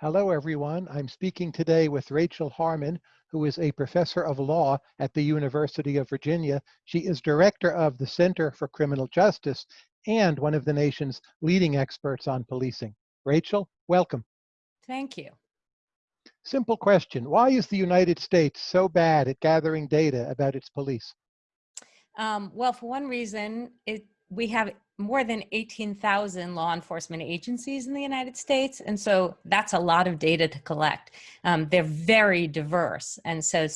Hello, everyone. I'm speaking today with Rachel Harmon, who is a professor of law at the University of Virginia. She is director of the Center for Criminal Justice and one of the nation's leading experts on policing. Rachel, welcome. Thank you. Simple question. Why is the United States so bad at gathering data about its police? Um, well, for one reason, it, we have more than 18,000 law enforcement agencies in the United States. And so that's a lot of data to collect. Um, they're very diverse. And so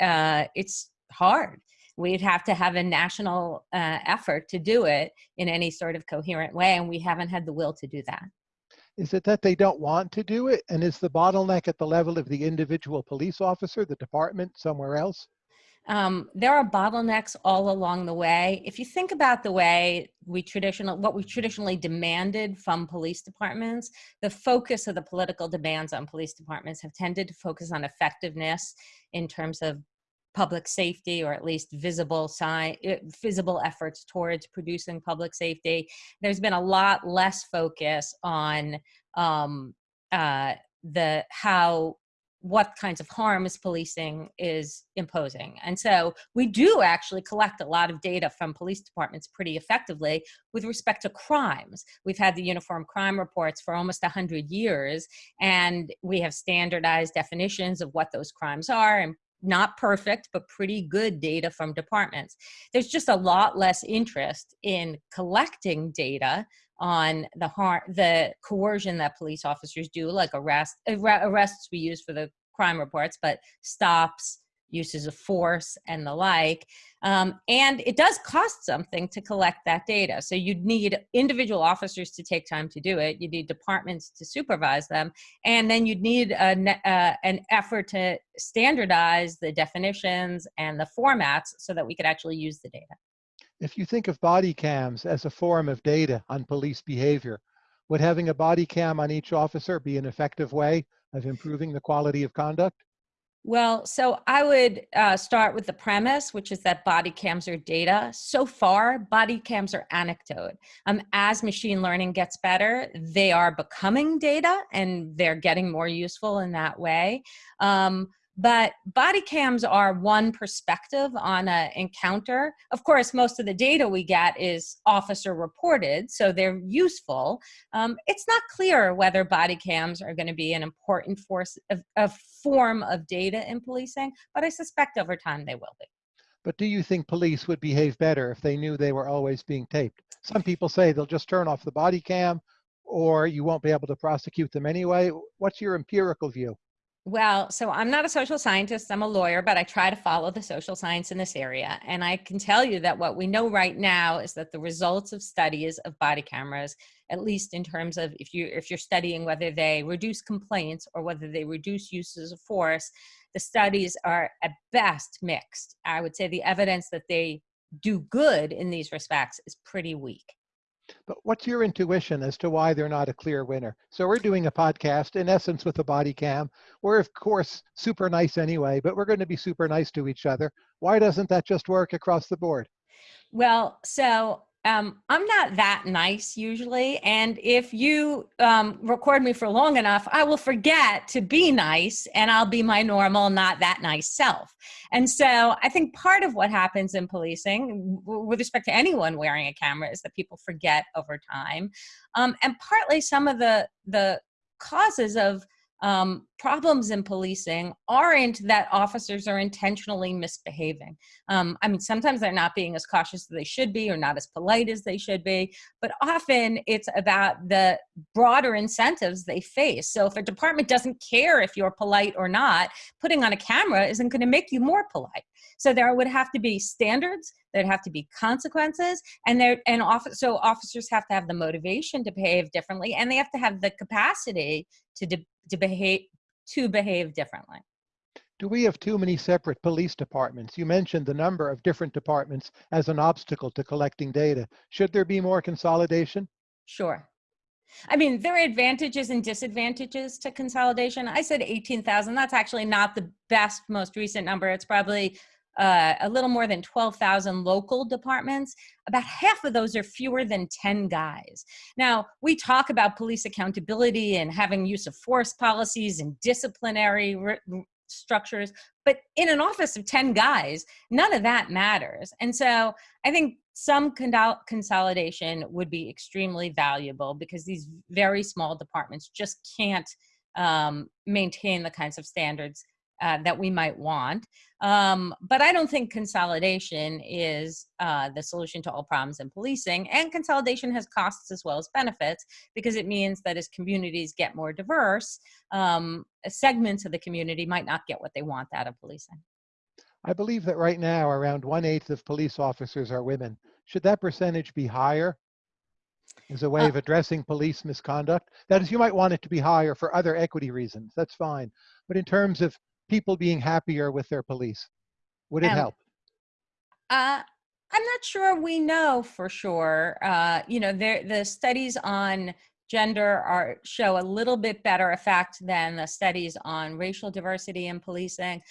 uh, it's hard. We'd have to have a national uh, effort to do it in any sort of coherent way. And we haven't had the will to do that. Is it that they don't want to do it? And is the bottleneck at the level of the individual police officer, the department, somewhere else? Um, there are bottlenecks all along the way. If you think about the way we traditional, what we traditionally demanded from police departments, the focus of the political demands on police departments have tended to focus on effectiveness in terms of public safety or at least visible sign eh, visible efforts towards producing public safety there's been a lot less focus on um, uh, the how what kinds of harms policing is imposing. And so we do actually collect a lot of data from police departments pretty effectively with respect to crimes. We've had the uniform crime reports for almost 100 years, and we have standardized definitions of what those crimes are and not perfect, but pretty good data from departments. There's just a lot less interest in collecting data on the harm, the coercion that police officers do, like arrest, arrests we use for the crime reports, but stops, uses of force and the like. Um, and it does cost something to collect that data. So you'd need individual officers to take time to do it. You need departments to supervise them. And then you'd need a, uh, an effort to standardize the definitions and the formats so that we could actually use the data. If you think of body cams as a form of data on police behavior, would having a body cam on each officer be an effective way of improving the quality of conduct? Well, so I would uh, start with the premise, which is that body cams are data. So far, body cams are anecdote. Um, as machine learning gets better, they are becoming data and they're getting more useful in that way. Um, but body cams are one perspective on an encounter. Of course, most of the data we get is officer reported, so they're useful. Um, it's not clear whether body cams are going to be an important force, of, a form of data in policing, but I suspect over time they will be. But do you think police would behave better if they knew they were always being taped? Some people say they'll just turn off the body cam or you won't be able to prosecute them anyway. What's your empirical view? Well, so I'm not a social scientist, I'm a lawyer, but I try to follow the social science in this area. And I can tell you that what we know right now is that the results of studies of body cameras, at least in terms of if you if you're studying whether they reduce complaints or whether they reduce uses of force, the studies are at best mixed. I would say the evidence that they do good in these respects is pretty weak. But what's your intuition as to why they're not a clear winner? So we're doing a podcast, in essence, with a body cam. We're, of course, super nice anyway, but we're going to be super nice to each other. Why doesn't that just work across the board? Well, so um, I'm not that nice usually. And if you um, record me for long enough, I will forget to be nice and I'll be my normal, not that nice self. And so I think part of what happens in policing with respect to anyone wearing a camera is that people forget over time. Um, and partly some of the, the causes of um, problems in policing aren't that officers are intentionally misbehaving. Um, I mean, sometimes they're not being as cautious as they should be or not as polite as they should be, but often it's about the broader incentives they face. So if a department doesn't care if you're polite or not, putting on a camera isn't going to make you more polite. So there would have to be standards, there'd have to be consequences, and there and office, so officers have to have the motivation to behave differently, and they have to have the capacity to to behave to behave differently. Do we have too many separate police departments? You mentioned the number of different departments as an obstacle to collecting data. Should there be more consolidation? Sure. I mean, there are advantages and disadvantages to consolidation. I said 18,000. That's actually not the best, most recent number. It's probably uh, a little more than 12,000 local departments, about half of those are fewer than 10 guys. Now, we talk about police accountability and having use of force policies and disciplinary structures, but in an office of 10 guys, none of that matters. And so I think some consolidation would be extremely valuable because these very small departments just can't um, maintain the kinds of standards uh, that we might want. Um, but I don't think consolidation is uh, the solution to all problems in policing. And consolidation has costs as well as benefits because it means that as communities get more diverse, um, segments of the community might not get what they want out of policing. I believe that right now around one eighth of police officers are women. Should that percentage be higher as a way uh, of addressing police misconduct? That is, you might want it to be higher for other equity reasons. That's fine. But in terms of people being happier with their police? Would it um, help? Uh, I'm not sure we know for sure. Uh, you know, there, the studies on gender are show a little bit better effect than the studies on racial diversity in policing.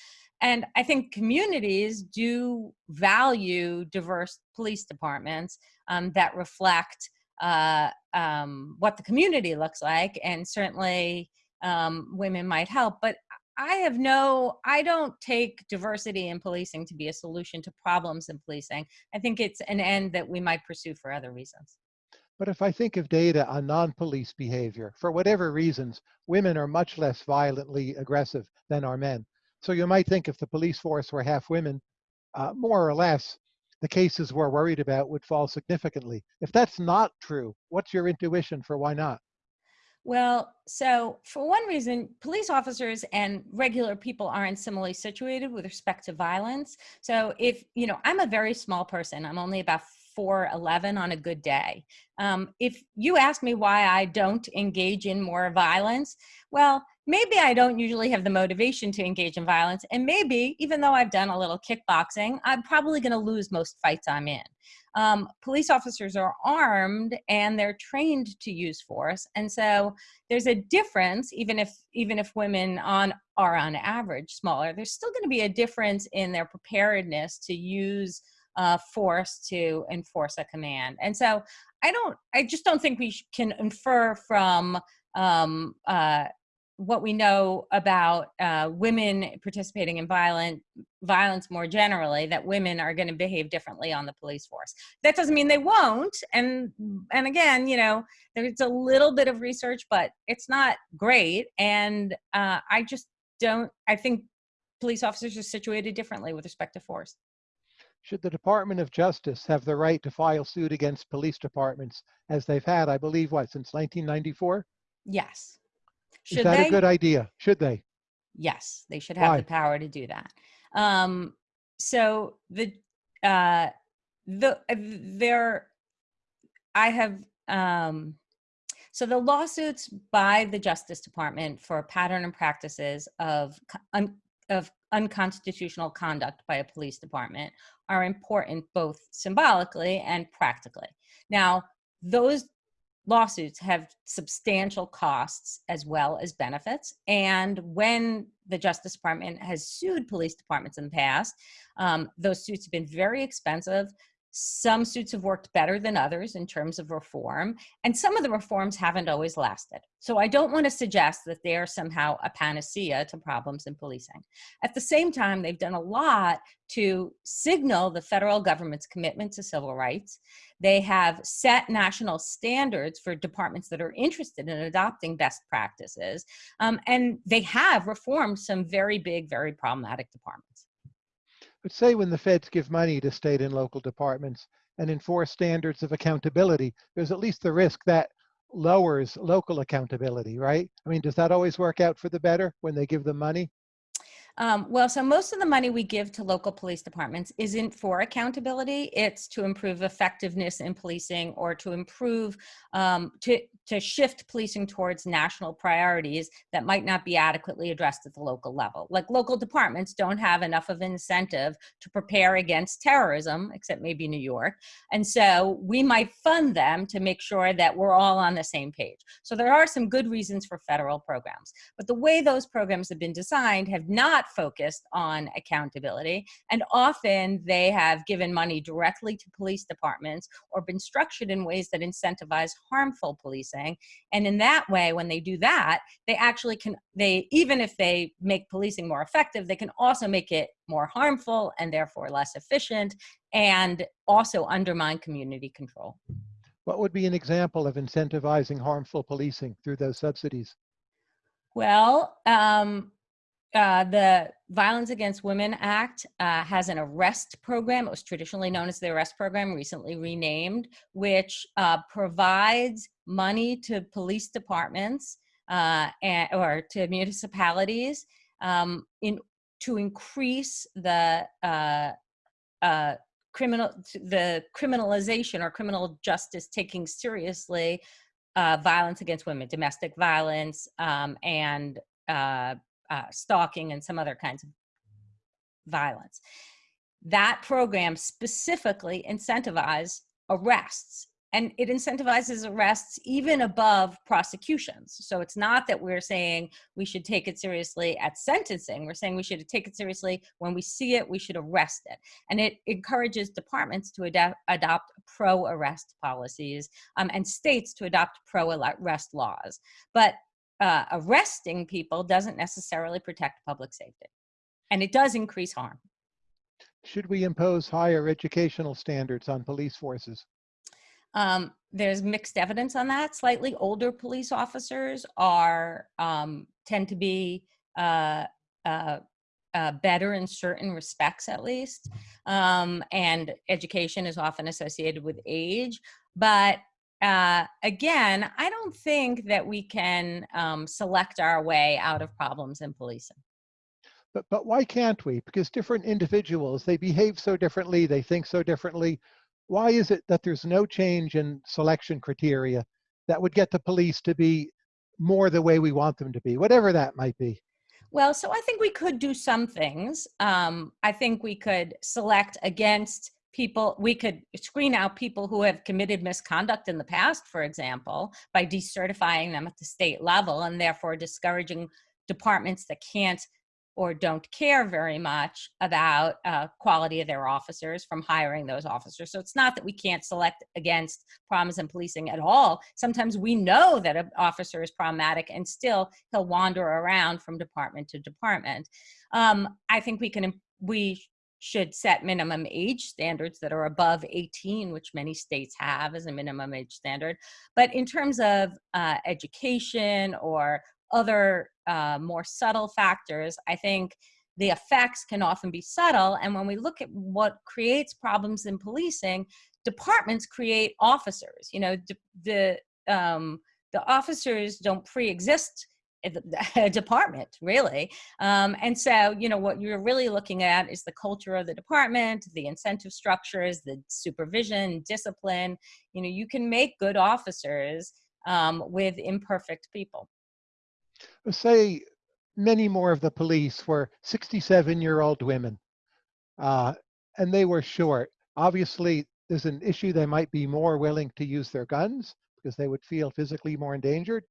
And I think communities do value diverse police departments um, that reflect uh, um, what the community looks like. And certainly um, women might help. But I have no, I don't take diversity in policing to be a solution to problems in policing. I think it's an end that we might pursue for other reasons. But if I think of data on non-police behavior, for whatever reasons, women are much less violently aggressive than are men. So you might think if the police force were half women, uh, more or less, the cases we're worried about would fall significantly. If that's not true, what's your intuition for why not? Well, so for one reason, police officers and regular people aren't similarly situated with respect to violence. So if, you know, I'm a very small person, I'm only about 4'11 on a good day. Um, if you ask me why I don't engage in more violence, well, maybe I don't usually have the motivation to engage in violence. And maybe, even though I've done a little kickboxing, I'm probably going to lose most fights I'm in. Um, police officers are armed and they're trained to use force. And so there's a difference, even if, even if women on, are on average smaller, there's still going to be a difference in their preparedness to use uh, force to enforce a command. And so I don't, I just don't think we can infer from um, uh, what we know about uh, women participating in violent violence more generally that women are going to behave differently on the police force. That doesn't mean they won't and and again you know there's a little bit of research but it's not great and uh, i just don't i think police officers are situated differently with respect to force. Should the department of justice have the right to file suit against police departments as they've had i believe what since 1994 yes should Is that they? a good idea? Should they? Yes, they should have Why? the power to do that. Um, so the uh, the uh, there, I have um, so the lawsuits by the Justice Department for pattern and practices of un, of unconstitutional conduct by a police department are important both symbolically and practically. Now, those lawsuits have substantial costs as well as benefits. And when the Justice Department has sued police departments in the past, um, those suits have been very expensive. Some suits have worked better than others in terms of reform, and some of the reforms haven't always lasted. So I don't want to suggest that they are somehow a panacea to problems in policing. At the same time, they've done a lot to signal the federal government's commitment to civil rights. They have set national standards for departments that are interested in adopting best practices, um, and they have reformed some very big, very problematic departments. But say when the feds give money to state and local departments and enforce standards of accountability, there's at least the risk that lowers local accountability, right? I mean, does that always work out for the better when they give them money? Um, well, so most of the money we give to local police departments isn't for accountability. It's to improve effectiveness in policing or to improve, um, to, to shift policing towards national priorities that might not be adequately addressed at the local level. Like local departments don't have enough of an incentive to prepare against terrorism, except maybe New York. And so we might fund them to make sure that we're all on the same page. So there are some good reasons for federal programs. But the way those programs have been designed have not not focused on accountability. And often they have given money directly to police departments or been structured in ways that incentivize harmful policing. And in that way, when they do that, they actually can, they, even if they make policing more effective, they can also make it more harmful and therefore less efficient and also undermine community control. What would be an example of incentivizing harmful policing through those subsidies? Well, um, uh, the Violence Against Women Act uh, has an arrest program. It was traditionally known as the arrest program, recently renamed, which uh, provides money to police departments uh, and, or to municipalities um, in to increase the uh, criminal the criminalization or criminal justice taking seriously violence against women, domestic violence, um, and uh, uh, stalking and some other kinds of violence. That program specifically incentivizes arrests and it incentivizes arrests even above prosecutions. So it's not that we're saying we should take it seriously at sentencing. We're saying we should take it seriously when we see it, we should arrest it. And it encourages departments to adapt, adopt pro-arrest policies um, and states to adopt pro-arrest laws. But uh, arresting people doesn't necessarily protect public safety. And it does increase harm. Should we impose higher educational standards on police forces? Um, there's mixed evidence on that. Slightly older police officers are um, tend to be uh, uh, uh, better in certain respects, at least. Um, and education is often associated with age. But uh, again, I don't think that we can um, select our way out of problems in policing. But, but why can't we? Because different individuals, they behave so differently, they think so differently why is it that there's no change in selection criteria that would get the police to be more the way we want them to be, whatever that might be? Well, so I think we could do some things. Um, I think we could select against people, we could screen out people who have committed misconduct in the past, for example, by decertifying them at the state level and therefore discouraging departments that can't or don't care very much about uh, quality of their officers from hiring those officers. So it's not that we can't select against problems in policing at all. Sometimes we know that an officer is problematic and still he'll wander around from department to department. Um, I think we can, we should set minimum age standards that are above 18, which many states have as a minimum age standard. But in terms of uh, education or other uh, more subtle factors, I think the effects can often be subtle. And when we look at what creates problems in policing, departments create officers. You know, the um, the officers don't pre-exist department really um, and so you know what you're really looking at is the culture of the department the incentive structures the supervision discipline you know you can make good officers um, with imperfect people say many more of the police were 67 year old women uh, and they were short. Obviously, there's an issue they might be more willing to use their guns because they would feel physically more endangered.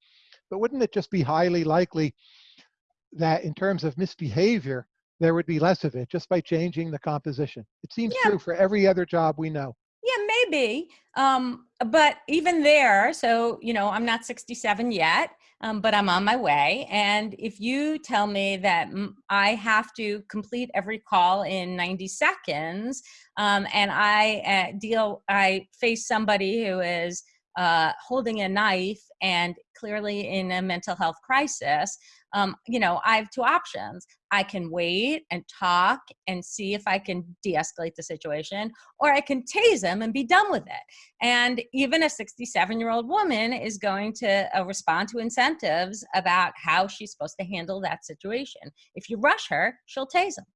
But wouldn't it just be highly likely that in terms of misbehavior, there would be less of it just by changing the composition? It seems yeah. true for every other job we know. Yeah, maybe. Um, but even there, so, you know, I'm not 67 yet um, but I'm on my way. And if you tell me that I have to complete every call in 90 seconds, um, and I uh, deal, I face somebody who is uh, holding a knife and clearly in a mental health crisis, um, you know, I have two options. I can wait and talk and see if I can de-escalate the situation, or I can tase him and be done with it. And even a 67 year old woman is going to uh, respond to incentives about how she's supposed to handle that situation. If you rush her, she'll tase him.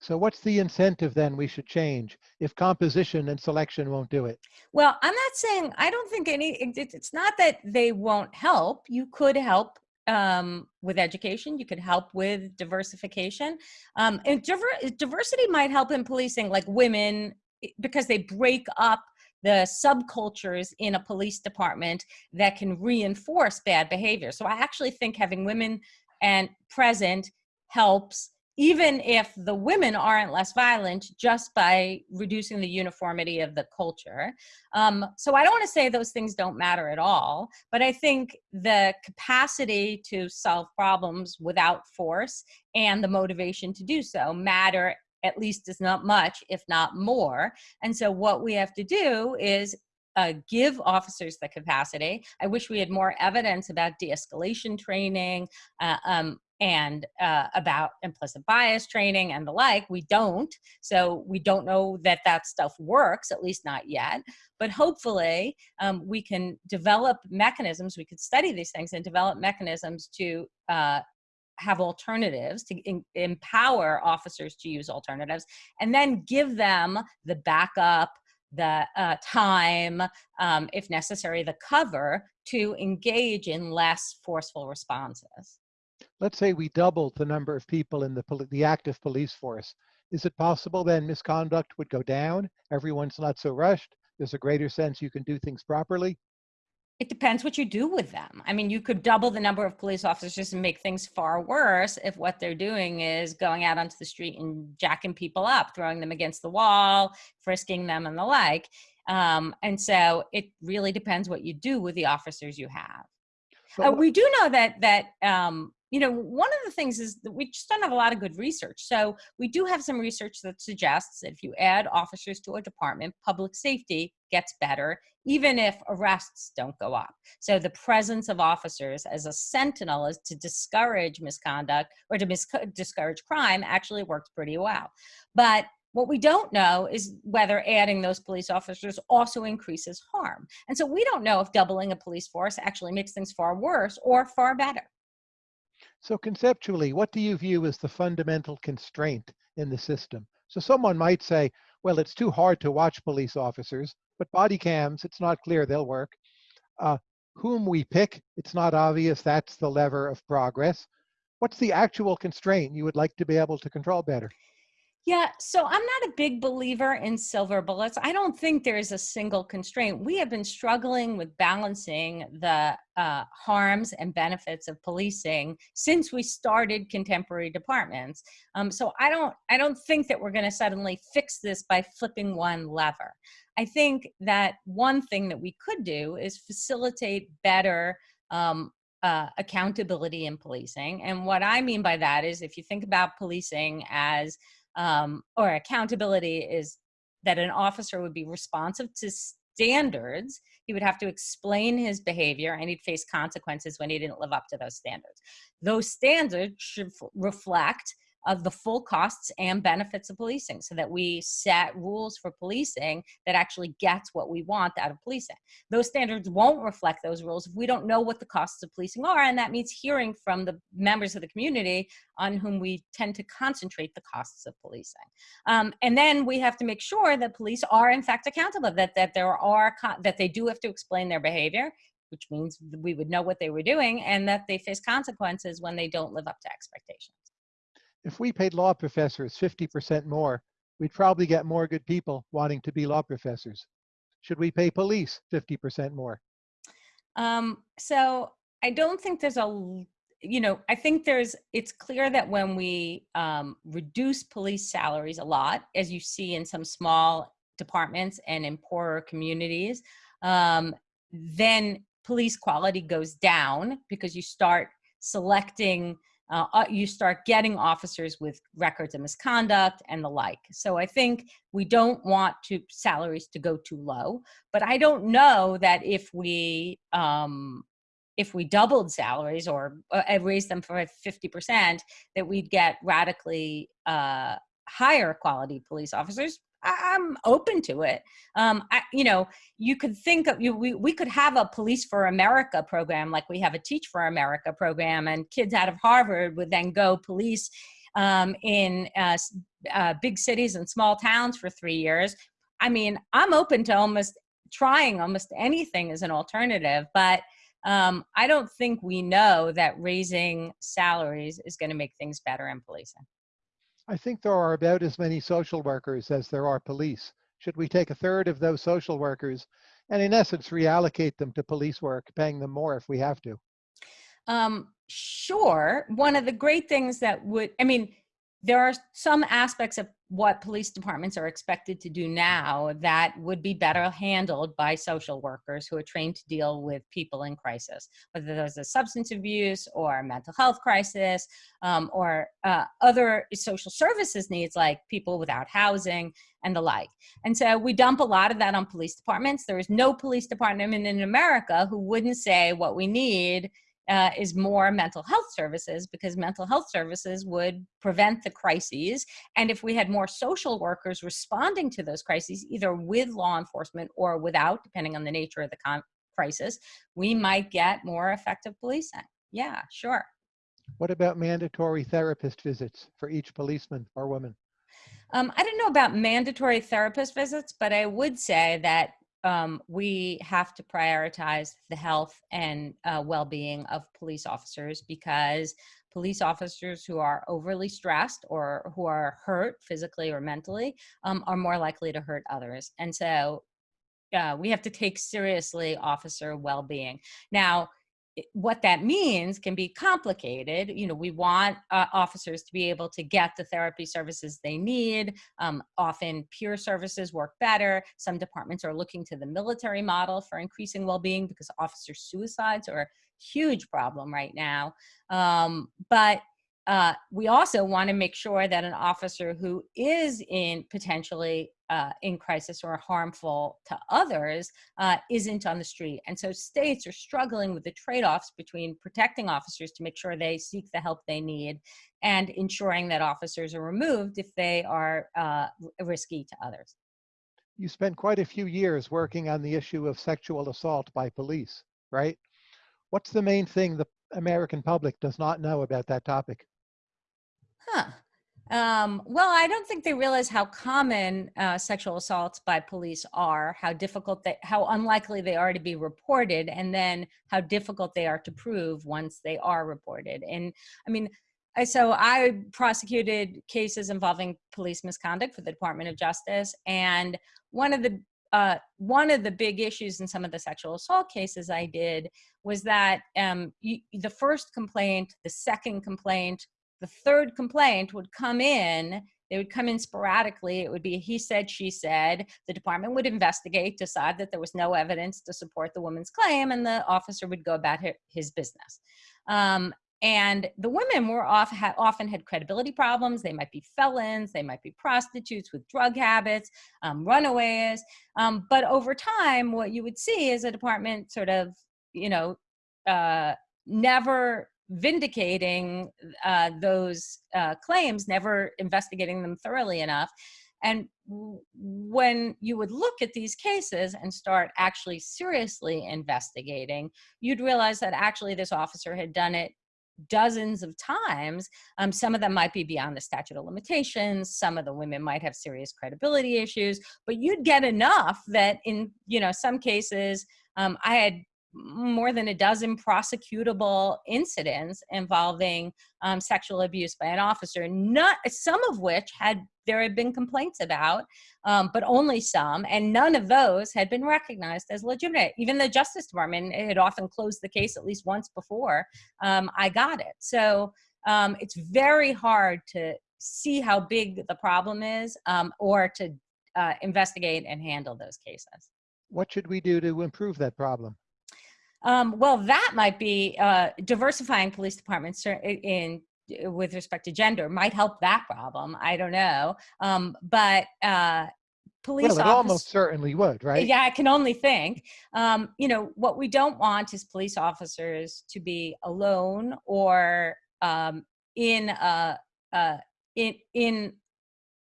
So what's the incentive then we should change if composition and selection won't do it? Well, I'm not saying, I don't think any, it's not that they won't help. You could help um, with education. You could help with diversification. Um, and diver diversity might help in policing, like women, because they break up the subcultures in a police department that can reinforce bad behavior. So I actually think having women and present helps even if the women aren't less violent just by reducing the uniformity of the culture. Um, so I don't want to say those things don't matter at all, but I think the capacity to solve problems without force and the motivation to do so matter at least as not much, if not more. And so what we have to do is uh, give officers the capacity. I wish we had more evidence about de-escalation training uh, um, and uh, about implicit bias training and the like. We don't, so we don't know that that stuff works, at least not yet. But hopefully um, we can develop mechanisms, we could study these things and develop mechanisms to uh, have alternatives to empower officers to use alternatives and then give them the backup the uh, time, um, if necessary, the cover to engage in less forceful responses. Let's say we doubled the number of people in the, the active police force. Is it possible then misconduct would go down? Everyone's not so rushed. There's a greater sense you can do things properly it depends what you do with them. I mean, you could double the number of police officers and make things far worse if what they're doing is going out onto the street and jacking people up, throwing them against the wall, frisking them and the like. Um, and so it really depends what you do with the officers you have. Uh, we do know that that um, you know, one of the things is that we just don't have a lot of good research. So we do have some research that suggests that if you add officers to a department, public safety gets better, even if arrests don't go up. So the presence of officers as a sentinel is to discourage misconduct or to discourage crime actually works pretty well. But what we don't know is whether adding those police officers also increases harm. And so we don't know if doubling a police force actually makes things far worse or far better. So conceptually, what do you view as the fundamental constraint in the system? So someone might say, well, it's too hard to watch police officers, but body cams, it's not clear they'll work. Uh, whom we pick, it's not obvious that's the lever of progress. What's the actual constraint you would like to be able to control better? Yeah, so I'm not a big believer in silver bullets. I don't think there is a single constraint. We have been struggling with balancing the uh, harms and benefits of policing since we started contemporary departments. Um, so I don't, I don't think that we're going to suddenly fix this by flipping one lever. I think that one thing that we could do is facilitate better um, uh, accountability in policing. And what I mean by that is if you think about policing as um, or accountability is that an officer would be responsive to standards. He would have to explain his behavior and he'd face consequences when he didn't live up to those standards. Those standards should reflect of the full costs and benefits of policing so that we set rules for policing that actually gets what we want out of policing. Those standards won't reflect those rules if we don't know what the costs of policing are, and that means hearing from the members of the community on whom we tend to concentrate the costs of policing. Um, and then we have to make sure that police are in fact accountable, that, that there are, that they do have to explain their behavior, which means we would know what they were doing and that they face consequences when they don't live up to expectations if we paid law professors 50% more, we'd probably get more good people wanting to be law professors. Should we pay police 50% more? Um, so I don't think there's a, you know, I think there's, it's clear that when we um, reduce police salaries a lot, as you see in some small departments and in poorer communities, um, then police quality goes down because you start selecting uh, uh, you start getting officers with records of misconduct and the like. So I think we don't want to salaries to go too low, but I don't know that if we um, if we doubled salaries or uh, raised them for 50%, that we'd get radically uh, higher quality police officers I'm open to it. Um, I, you know, you could think of you. We we could have a Police for America program, like we have a Teach for America program, and kids out of Harvard would then go police um, in uh, uh, big cities and small towns for three years. I mean, I'm open to almost trying almost anything as an alternative, but um, I don't think we know that raising salaries is going to make things better in policing. I think there are about as many social workers as there are police. Should we take a third of those social workers and in essence reallocate them to police work, paying them more if we have to? Um, sure. One of the great things that would, I mean, there are some aspects of what police departments are expected to do now that would be better handled by social workers who are trained to deal with people in crisis, whether there's a substance abuse or mental health crisis um, or uh, other social services needs like people without housing and the like. And so we dump a lot of that on police departments. There is no police department in America who wouldn't say what we need uh, is more mental health services because mental health services would prevent the crises. And if we had more social workers responding to those crises, either with law enforcement or without, depending on the nature of the crisis, we might get more effective policing. Yeah, sure. What about mandatory therapist visits for each policeman or woman? Um, I don't know about mandatory therapist visits, but I would say that um, we have to prioritize the health and uh, well-being of police officers because police officers who are overly stressed or who are hurt physically or mentally um, are more likely to hurt others. And so uh, we have to take seriously officer well-being. Now, what that means can be complicated. You know, we want uh, officers to be able to get the therapy services they need. Um, often peer services work better. Some departments are looking to the military model for increasing well-being because officer suicides are a huge problem right now. Um, but uh, we also want to make sure that an officer who is in potentially uh, in crisis or harmful to others uh, isn't on the street. And so states are struggling with the trade-offs between protecting officers to make sure they seek the help they need and ensuring that officers are removed if they are uh, risky to others. You spent quite a few years working on the issue of sexual assault by police, right? What's the main thing the American public does not know about that topic? Huh. Um, well, I don't think they realize how common uh, sexual assaults by police are, how difficult they, how unlikely they are to be reported, and then how difficult they are to prove once they are reported. And I mean, I, so I prosecuted cases involving police misconduct for the Department of Justice, and one of the uh, one of the big issues in some of the sexual assault cases I did was that um, you, the first complaint, the second complaint, the third complaint would come in they would come in sporadically. It would be he said, she said. The department would investigate, decide that there was no evidence to support the woman's claim, and the officer would go about his business. Um, and the women were off, ha, often had credibility problems. They might be felons, they might be prostitutes with drug habits, um, runaways. Um, but over time, what you would see is a department sort of, you know, uh, never vindicating uh, those uh, claims, never investigating them thoroughly enough. And when you would look at these cases and start actually seriously investigating, you'd realize that actually this officer had done it dozens of times. Um, some of them might be beyond the statute of limitations. Some of the women might have serious credibility issues, but you'd get enough that in, you know, some cases, um, I had more than a dozen prosecutable incidents involving um, sexual abuse by an officer, not some of which had there had been complaints about, um, but only some, and none of those had been recognized as legitimate. Even the Justice Department had often closed the case at least once before um, I got it. So um, it's very hard to see how big the problem is um, or to uh, investigate and handle those cases. What should we do to improve that problem? Um, well, that might be uh, diversifying police departments in with respect to gender might help that problem. I don't know, um, but uh, police. Well, it almost certainly would, right? Yeah, I can only think. Um, you know, what we don't want is police officers to be alone or um, in a, a in in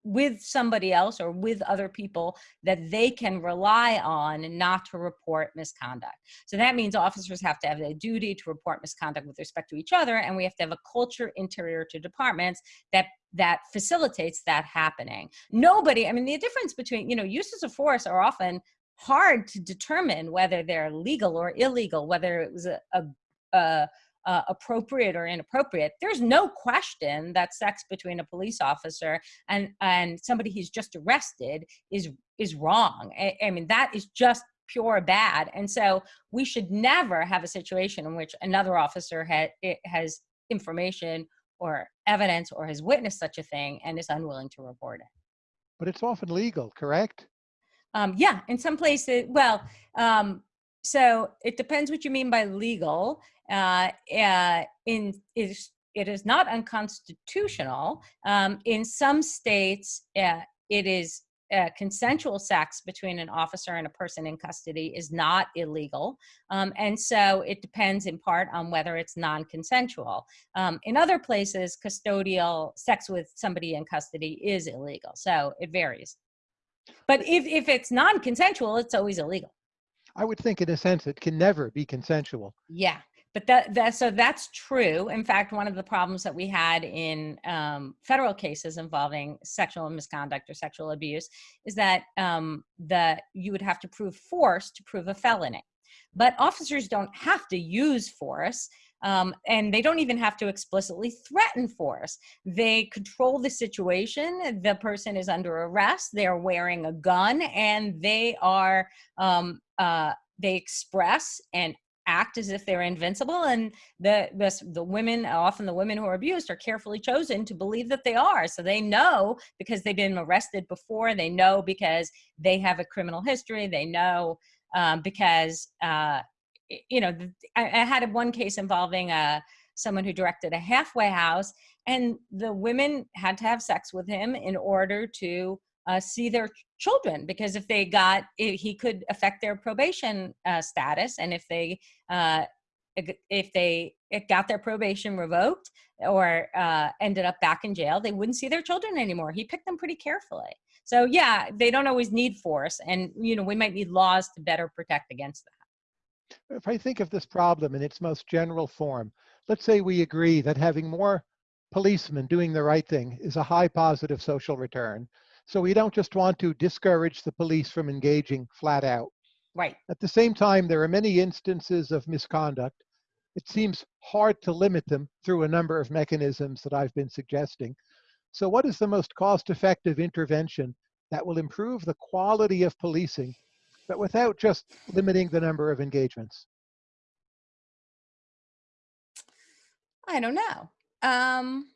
with somebody else or with other people that they can rely on not to report misconduct. So that means officers have to have a duty to report misconduct with respect to each other and we have to have a culture interior to departments that that facilitates that happening. Nobody, I mean the difference between, you know, uses of force are often hard to determine whether they're legal or illegal, whether it was a, a, a uh, appropriate or inappropriate, there's no question that sex between a police officer and, and somebody he's just arrested is, is wrong. I, I mean, that is just pure bad. And so we should never have a situation in which another officer ha has information or evidence or has witnessed such a thing and is unwilling to report it. But it's often legal, correct? Um, yeah, in some places, well, um, so it depends what you mean by legal. Uh, uh, in is it is not unconstitutional. Um, in some states, uh, it is uh, consensual sex between an officer and a person in custody is not illegal. Um, and so it depends in part on whether it's non-consensual. Um, in other places, custodial sex with somebody in custody is illegal. So it varies. But if, if it's non-consensual, it's always illegal. I would think in a sense it can never be consensual. Yeah, but that, that so that's true. In fact, one of the problems that we had in um, federal cases involving sexual misconduct or sexual abuse is that um, the you would have to prove force to prove a felony. But officers don't have to use force. Um, and they don't even have to explicitly threaten force. They control the situation. The person is under arrest. They are wearing a gun, and they are um, uh, they express and act as if they're invincible and the, the the women often the women who are abused are carefully chosen to believe that they are so they know because they've been arrested before they know because they have a criminal history they know um, because uh, you know I, I, had one case involving uh, someone who directed a halfway house and the women had to have sex with him in order to uh, see their children because if they got he could affect their probation uh, status and if they uh, if they got their probation revoked or uh, ended up back in jail they wouldn't see their children anymore. He picked them pretty carefully. So yeah they don't always need force and you know we might need laws to better protect against that if i think of this problem in its most general form let's say we agree that having more policemen doing the right thing is a high positive social return so we don't just want to discourage the police from engaging flat out. Right. At the same time, there are many instances of misconduct. It seems hard to limit them through a number of mechanisms that I've been suggesting. So what is the most cost-effective intervention that will improve the quality of policing, but without just limiting the number of engagements? I don't know. Um,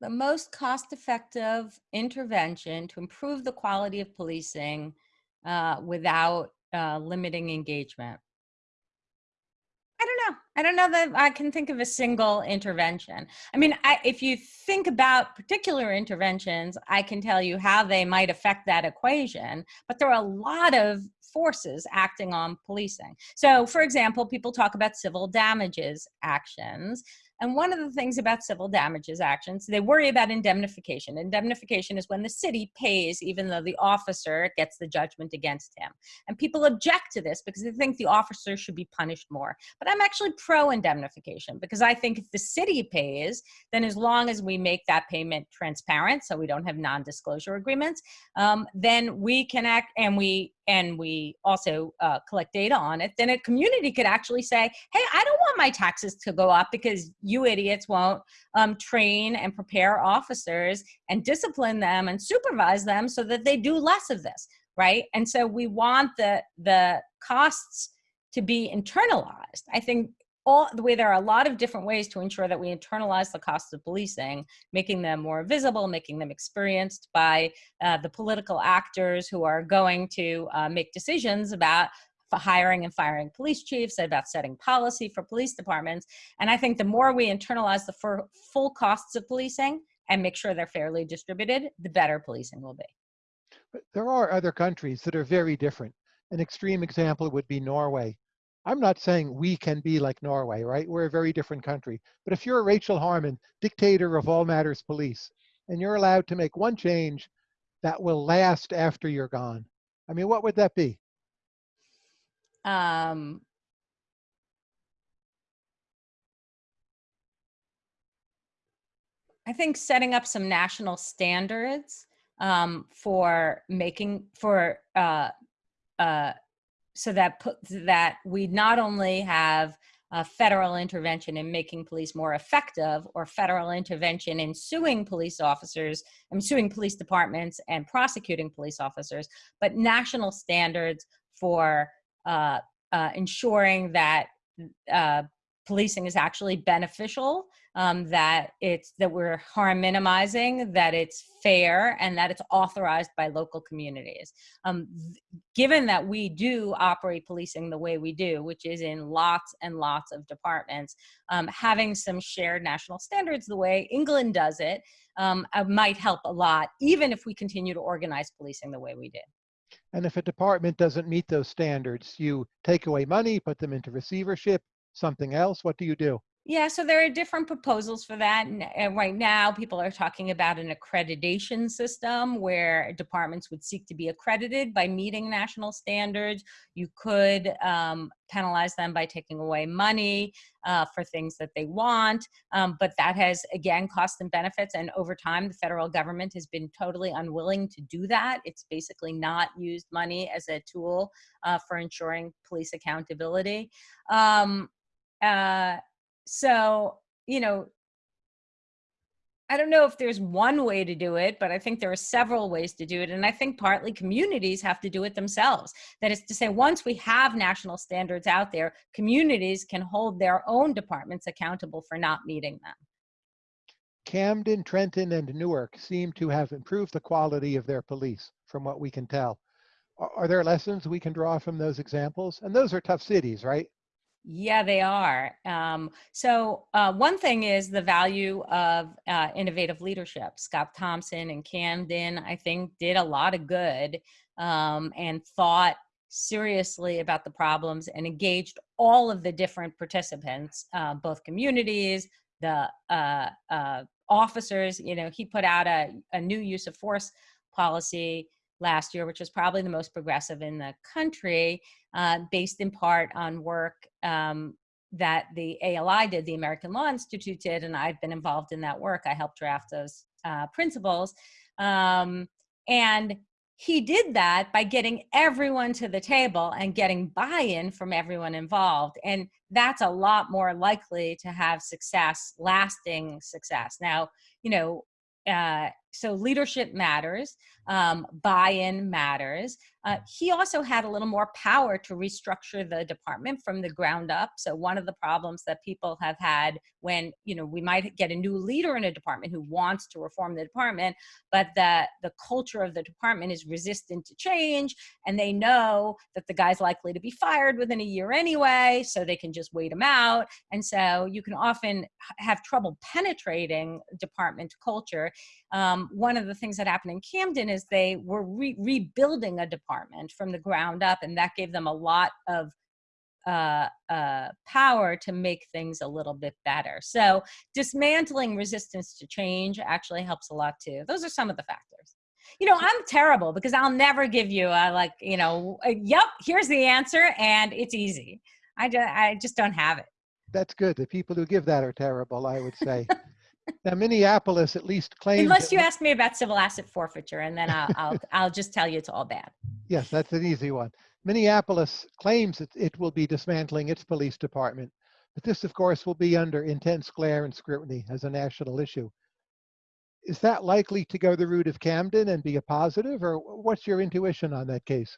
the most cost-effective intervention to improve the quality of policing uh, without uh, limiting engagement? I don't know. I don't know that I can think of a single intervention. I mean, I, if you think about particular interventions, I can tell you how they might affect that equation, but there are a lot of forces acting on policing. So for example, people talk about civil damages actions. And one of the things about civil damages actions, they worry about indemnification. Indemnification is when the city pays even though the officer gets the judgment against him. And people object to this because they think the officer should be punished more. But I'm actually pro indemnification because I think if the city pays, then as long as we make that payment transparent, so we don't have non-disclosure agreements, um, then we can act and we and we also uh, collect data on it, then a community could actually say, hey, I don't want my taxes to go up because you idiots won't um, train and prepare officers and discipline them and supervise them so that they do less of this, right? And so we want the, the costs to be internalized. I think all the way there are a lot of different ways to ensure that we internalize the costs of policing, making them more visible, making them experienced by uh, the political actors who are going to uh, make decisions about hiring and firing police chiefs, about setting policy for police departments. And I think the more we internalize the full costs of policing and make sure they're fairly distributed, the better policing will be. But there are other countries that are very different. An extreme example would be Norway. I'm not saying we can be like Norway, right? We're a very different country. But if you're Rachel Harmon, dictator of all matters police, and you're allowed to make one change that will last after you're gone, I mean, what would that be? Um, I think setting up some national standards um, for making for uh, uh, so that put, that we not only have a federal intervention in making police more effective or federal intervention in suing police officers, I mean, suing police departments and prosecuting police officers, but national standards for uh, uh, ensuring that uh, policing is actually beneficial, um, that it's that we're harm minimizing, that it's fair, and that it's authorized by local communities. Um, given that we do operate policing the way we do, which is in lots and lots of departments, um, having some shared national standards the way England does it um, uh, might help a lot, even if we continue to organize policing the way we did. And if a department doesn't meet those standards, you take away money, put them into receivership, something else? What do you do? Yeah, so there are different proposals for that. And right now, people are talking about an accreditation system where departments would seek to be accredited by meeting national standards. You could um, penalize them by taking away money uh, for things that they want. Um, but that has, again, cost and benefits. And over time, the federal government has been totally unwilling to do that. It's basically not used money as a tool uh, for ensuring police accountability. Um, uh, so, you know, I don't know if there's one way to do it, but I think there are several ways to do it. And I think partly communities have to do it themselves. That is to say, once we have national standards out there, communities can hold their own departments accountable for not meeting them. Camden, Trenton, and Newark seem to have improved the quality of their police, from what we can tell. Are, are there lessons we can draw from those examples? And those are tough cities, right? Yeah, they are. Um, so uh, one thing is the value of uh, innovative leadership. Scott Thomson and Camden, I think, did a lot of good um, and thought seriously about the problems and engaged all of the different participants, uh, both communities, the uh, uh, officers. You know, he put out a, a new use of force policy last year, which was probably the most progressive in the country, uh, based in part on work um, that the ALI did, the American Law Institute did, and I've been involved in that work. I helped draft those uh, principles. Um, and he did that by getting everyone to the table and getting buy-in from everyone involved. And that's a lot more likely to have success, lasting success. Now, you know, uh, so leadership matters, um, buy-in matters. Uh, he also had a little more power to restructure the department from the ground up. So one of the problems that people have had when, you know, we might get a new leader in a department who wants to reform the department, but the, the culture of the department is resistant to change and they know that the guy's likely to be fired within a year anyway, so they can just wait him out. And so you can often have trouble penetrating department culture um, one of the things that happened in Camden is they were re rebuilding a department from the ground up, and that gave them a lot of uh, uh, power to make things a little bit better. So dismantling resistance to change actually helps a lot too. Those are some of the factors. You know, I'm terrible because I'll never give you a like, you know, a, yep, here's the answer and it's easy. I I just don't have it. That's good. The people who give that are terrible, I would say. Now, Minneapolis at least claims. Unless you ask me about civil asset forfeiture, and then I'll, I'll, I'll just tell you it's all bad. Yes, that's an easy one. Minneapolis claims that it will be dismantling its police department, but this, of course, will be under intense glare and scrutiny as a national issue. Is that likely to go the route of Camden and be a positive, or what's your intuition on that case?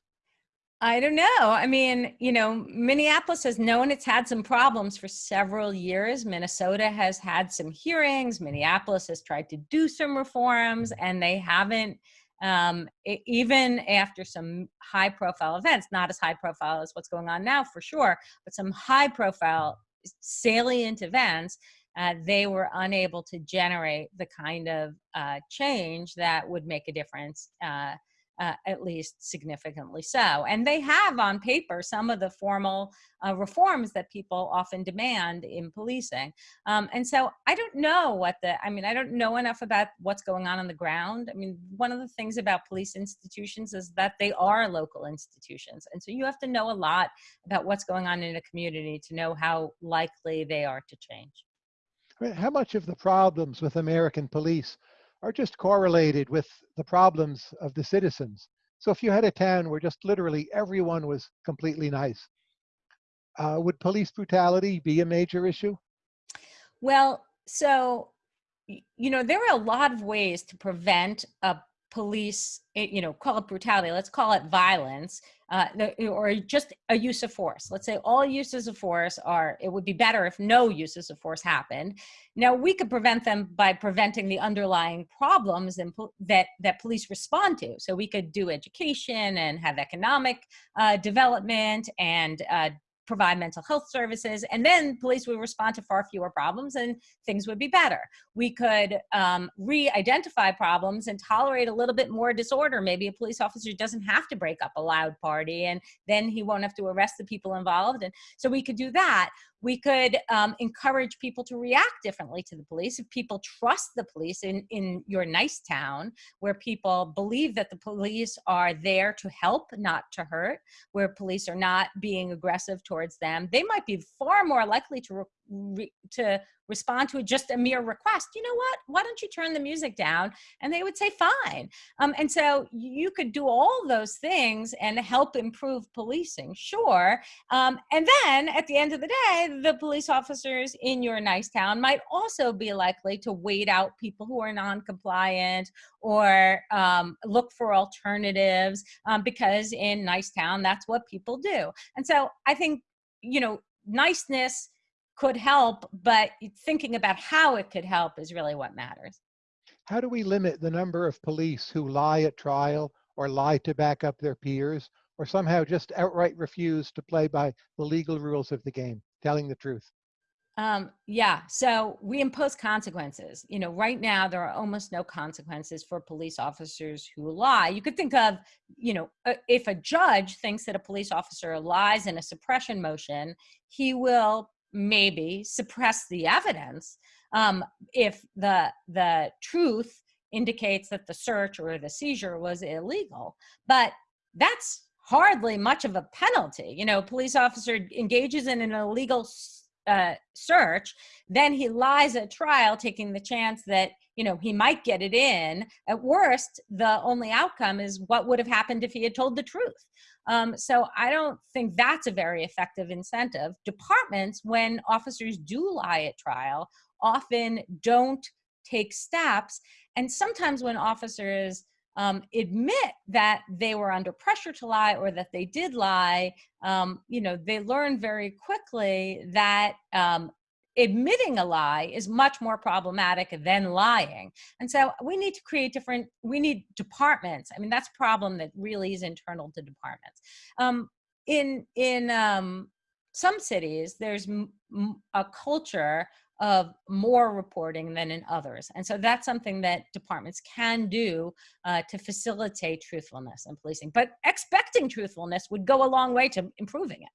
I don't know. I mean, you know, Minneapolis has known it's had some problems for several years. Minnesota has had some hearings. Minneapolis has tried to do some reforms, and they haven't, um, even after some high profile events, not as high profile as what's going on now for sure, but some high profile salient events, uh, they were unable to generate the kind of uh, change that would make a difference. Uh, uh, at least significantly so. And they have on paper some of the formal uh, reforms that people often demand in policing. Um, and so I don't know what the, I mean, I don't know enough about what's going on on the ground. I mean, one of the things about police institutions is that they are local institutions. And so you have to know a lot about what's going on in a community to know how likely they are to change. How much of the problems with American police are just correlated with the problems of the citizens. So if you had a town where just literally everyone was completely nice, uh, would police brutality be a major issue? Well, so, you know, there are a lot of ways to prevent a police, eh, you know, call it brutality, let's call it violence, uh, or just a use of force. Let's say all uses of force are, it would be better if no uses of force happened. Now we could prevent them by preventing the underlying problems that, that police respond to. So we could do education and have economic uh, development and uh, provide mental health services, and then police would respond to far fewer problems and things would be better. We could um, re-identify problems and tolerate a little bit more disorder. Maybe a police officer doesn't have to break up a loud party and then he won't have to arrest the people involved. And so we could do that. We could um, encourage people to react differently to the police. If people trust the police in, in your nice town, where people believe that the police are there to help, not to hurt, where police are not being aggressive towards them, they might be far more likely to to respond to just a mere request you know what? Why don't you turn the music down? And they would say fine. Um, and so you could do all those things and help improve policing sure. Um, and then at the end of the day the police officers in your nice town might also be likely to wait out people who are non-compliant or um, look for alternatives um, because in nice town that's what people do. And so i think you know niceness could help, but thinking about how it could help is really what matters. How do we limit the number of police who lie at trial or lie to back up their peers or somehow just outright refuse to play by the legal rules of the game, telling the truth? Um, yeah, so we impose consequences. You know, right now there are almost no consequences for police officers who lie. You could think of, you know, uh, if a judge thinks that a police officer lies in a suppression motion, he will maybe suppress the evidence um, if the the truth indicates that the search or the seizure was illegal but that's hardly much of a penalty you know police officer engages in an illegal uh, search then he lies at trial taking the chance that you know he might get it in at worst the only outcome is what would have happened if he had told the truth um, so I don't think that's a very effective incentive. Departments, when officers do lie at trial, often don't take steps. And sometimes when officers um, admit that they were under pressure to lie or that they did lie, um, you know, they learn very quickly that um, admitting a lie is much more problematic than lying. And so we need to create different, we need departments. I mean, that's a problem that really is internal to departments. Um, in in um, some cities, there's a culture of more reporting than in others. And so that's something that departments can do uh, to facilitate truthfulness in policing. But expecting truthfulness would go a long way to improving it.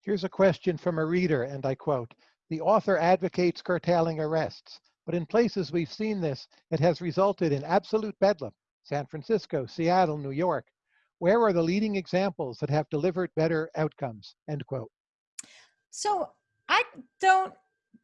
Here's a question from a reader, and I quote, the author advocates curtailing arrests, but in places we've seen this, it has resulted in absolute bedlam. San Francisco, Seattle, New York. Where are the leading examples that have delivered better outcomes? End quote. So I don't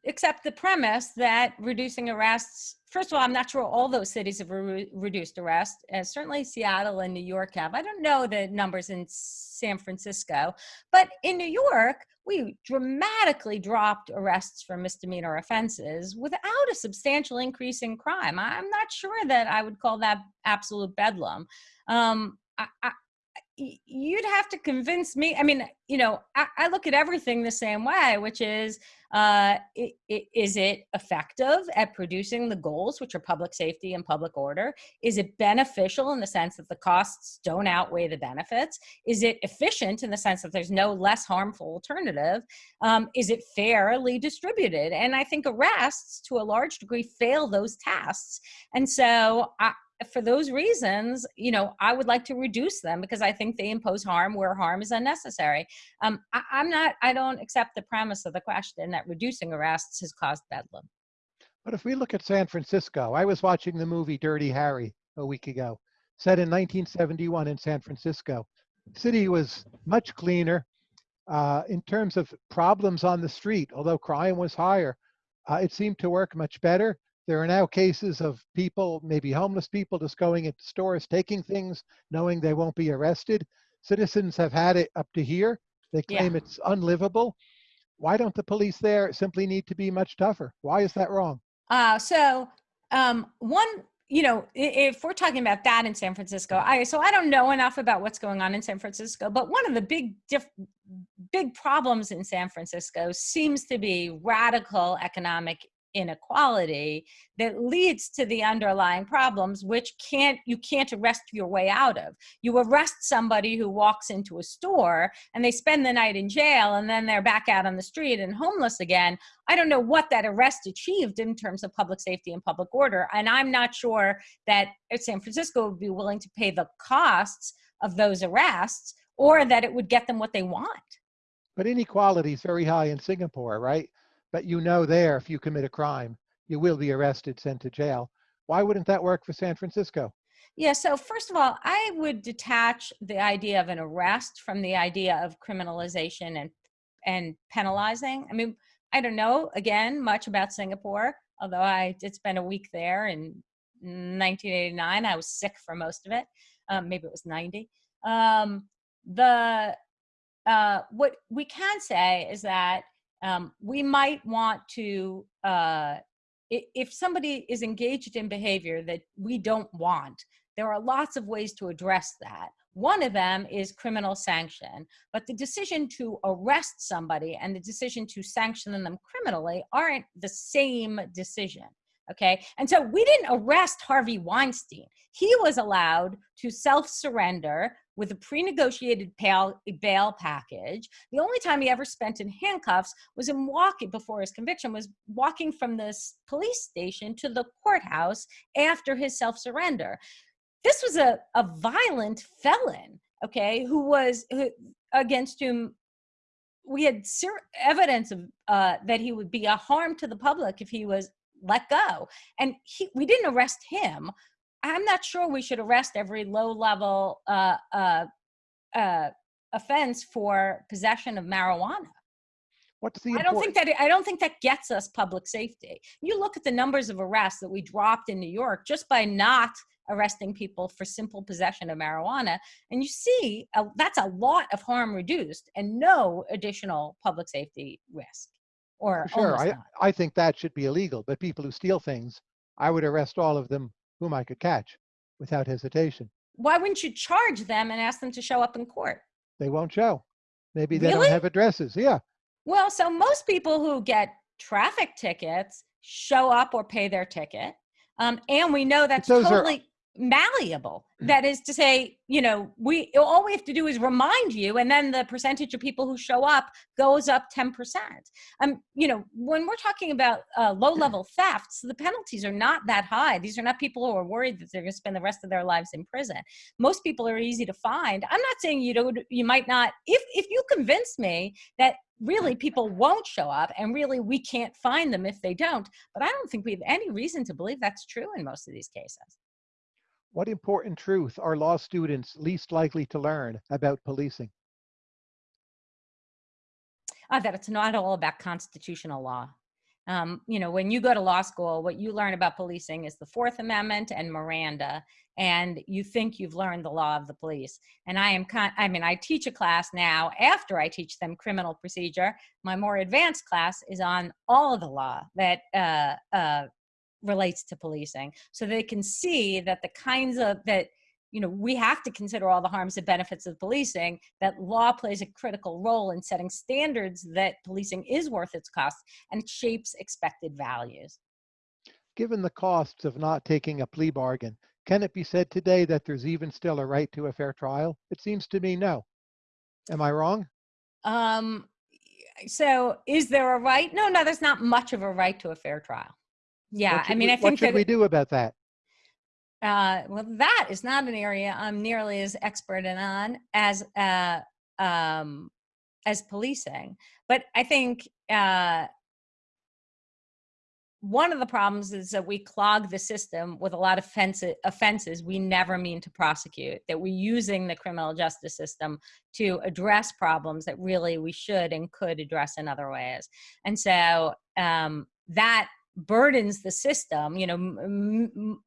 accept the premise that reducing arrests, first of all, I'm not sure all those cities have re reduced arrests, as certainly Seattle and New York have. I don't know the numbers in San Francisco, but in New York, we dramatically dropped arrests for misdemeanor offenses without a substantial increase in crime. I'm not sure that I would call that absolute bedlam. Um, I, I, you'd have to convince me. I mean, you know, I, I look at everything the same way, which is, uh, it, it, is it effective at producing the goals, which are public safety and public order? Is it beneficial in the sense that the costs don't outweigh the benefits? Is it efficient in the sense that there's no less harmful alternative? Um, is it fairly distributed? And I think arrests, to a large degree, fail those tests. And so I, for those reasons, you know, I would like to reduce them because I think they impose harm where harm is unnecessary. Um, I, I'm not, I don't accept the premise of the question that reducing arrests has caused bedlam. But if we look at San Francisco, I was watching the movie Dirty Harry a week ago, set in 1971 in San Francisco. The city was much cleaner uh, in terms of problems on the street, although crime was higher. Uh, it seemed to work much better. There are now cases of people, maybe homeless people, just going into stores, taking things, knowing they won't be arrested. Citizens have had it up to here. They claim yeah. it's unlivable. Why don't the police there simply need to be much tougher? Why is that wrong? Uh, so um, one you know, if we're talking about that in San Francisco, I so I don't know enough about what's going on in San Francisco, but one of the big diff, big problems in San Francisco seems to be radical economic inequality that leads to the underlying problems which can't you can't arrest your way out of. You arrest somebody who walks into a store and they spend the night in jail and then they're back out on the street and homeless again. I don't know what that arrest achieved in terms of public safety and public order and i'm not sure that uh, san francisco would be willing to pay the costs of those arrests or that it would get them what they want. But inequality is very high in Singapore, right? But you know there, if you commit a crime, you will be arrested, sent to jail. Why wouldn't that work for San Francisco? Yeah, so first of all, I would detach the idea of an arrest from the idea of criminalization and and penalizing. I mean, I don't know again much about Singapore, although I did spend a week there in 1989. I was sick for most of it. Um, maybe it was 90. Um, the uh, what we can say is that um, we might want to uh, if somebody is engaged in behavior that we don't want, there are lots of ways to address that. One of them is criminal sanction, but the decision to arrest somebody and the decision to sanction them criminally aren't the same decision. Okay. And so we didn't arrest Harvey Weinstein. He was allowed to self surrender with a pre negotiated bail, package. The only time he ever spent in handcuffs was in walking before his conviction, was walking from this police station to the courthouse after his self surrender. This was a, a violent felon, okay, who was who, against whom we had evidence of uh, that he would be a harm to the public if he was let go. And he, we didn't arrest him. I'm not sure we should arrest every low level uh, uh, uh, offense for possession of marijuana. What's the I don't think that I don't think that gets us public safety. You look at the numbers of arrests that we dropped in New York just by not arresting people for simple possession of marijuana, and you see a, that's a lot of harm reduced and no additional public safety risk. Or Sure, I. I think that should be illegal, but people who steal things, I would arrest all of them whom I could catch without hesitation. Why wouldn't you charge them and ask them to show up in court? They won't show. Maybe they Really? don't have addresses. Yeah, Well, so most people who get traffic tickets show up or pay their ticket. Um, and we know that's those are- totally malleable. That is to say, you know, we all we have to do is remind you, and then the percentage of people who show up goes up 10%. Um, you know, when we're talking about uh, low level thefts, the penalties are not that high. These are not people who are worried that they're going to spend the rest of their lives in prison. Most people are easy to find. I'm not saying you don't, you might not, if, if you convince me that really people won't show up and really we can't find them if they don't, but I don't think we have any reason to believe that's true in most of these cases. What important truth are law students least likely to learn about policing? uh, that it's not all about constitutional law. Um, you know, when you go to law school, what you learn about policing is the Fourth Amendment and Miranda, and you think you've learned the law of the police. And I am, con- I mean, I teach a class now after I teach them criminal procedure. My more advanced class is on all of the law that uh, uh, relates to policing, so they can see that the kinds of that you know we have to consider all the harms and benefits of policing that law plays a critical role in setting standards that policing is worth its cost and shapes expected values Given the costs of not taking a plea bargain, can it be said today that there's even still a right to a fair trial? It seems to me no. Am I wrong? um so is there a right no no there's not much of a right to a fair trial yeah i mean we- i think What should that we do about that? uh, well, that is not an area I'm nearly as expert in on as uh, um, as policing. But I think uh, one of the problems is that we clog the system with a lot of offenses we never mean to prosecute. That we're using the criminal justice system to address problems that really we should and could address in other ways. And so um, that burdens the system. You know,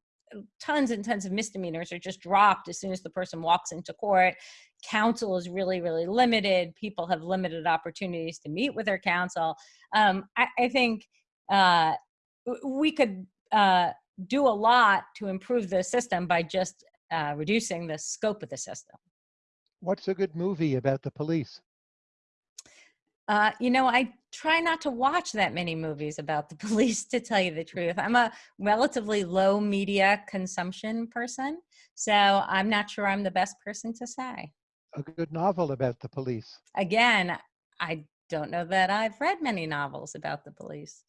tons and tons of misdemeanors are just dropped as soon as the person walks into court. Counsel is really, really limited. People have limited opportunities to meet with their counsel. Um, I, I think uh, we could uh, do a lot to improve the system by just uh, reducing the scope of the system. What's a good movie about the police? Uh, you know, I try not to watch that many movies about the police, to tell you the truth. I'm a relatively low media consumption person, so I'm not sure I'm the best person to say. A good novel about the police? Again, I don't know that I've read many novels about the police.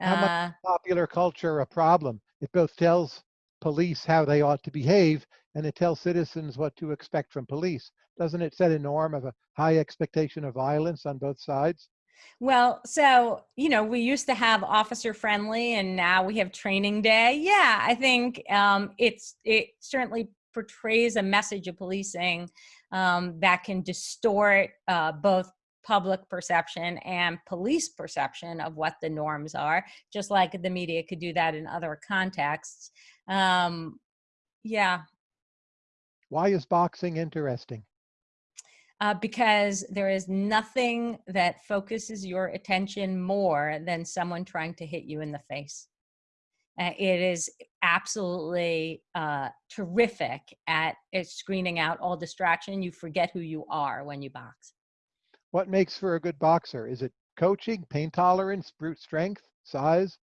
How much Uh, popular culture a problem? It both tells police how they ought to behave and it tells citizens what to expect from police. Doesn't it set a norm of a high expectation of violence on both sides? Well, so, you know, we used to have officer friendly and now we have training day. Yeah, I think um, it's it certainly portrays a message of policing um, that can distort uh, both public perception and police perception of what the norms are, just like the media could do that in other contexts. Um, yeah, Why is boxing interesting? uh, because there is nothing that focuses your attention more than someone trying to hit you in the face. Uh, it is absolutely uh, terrific at, at screening out all distraction. You forget who you are when you box. What makes for a good boxer? Is it coaching, pain tolerance, brute strength, size?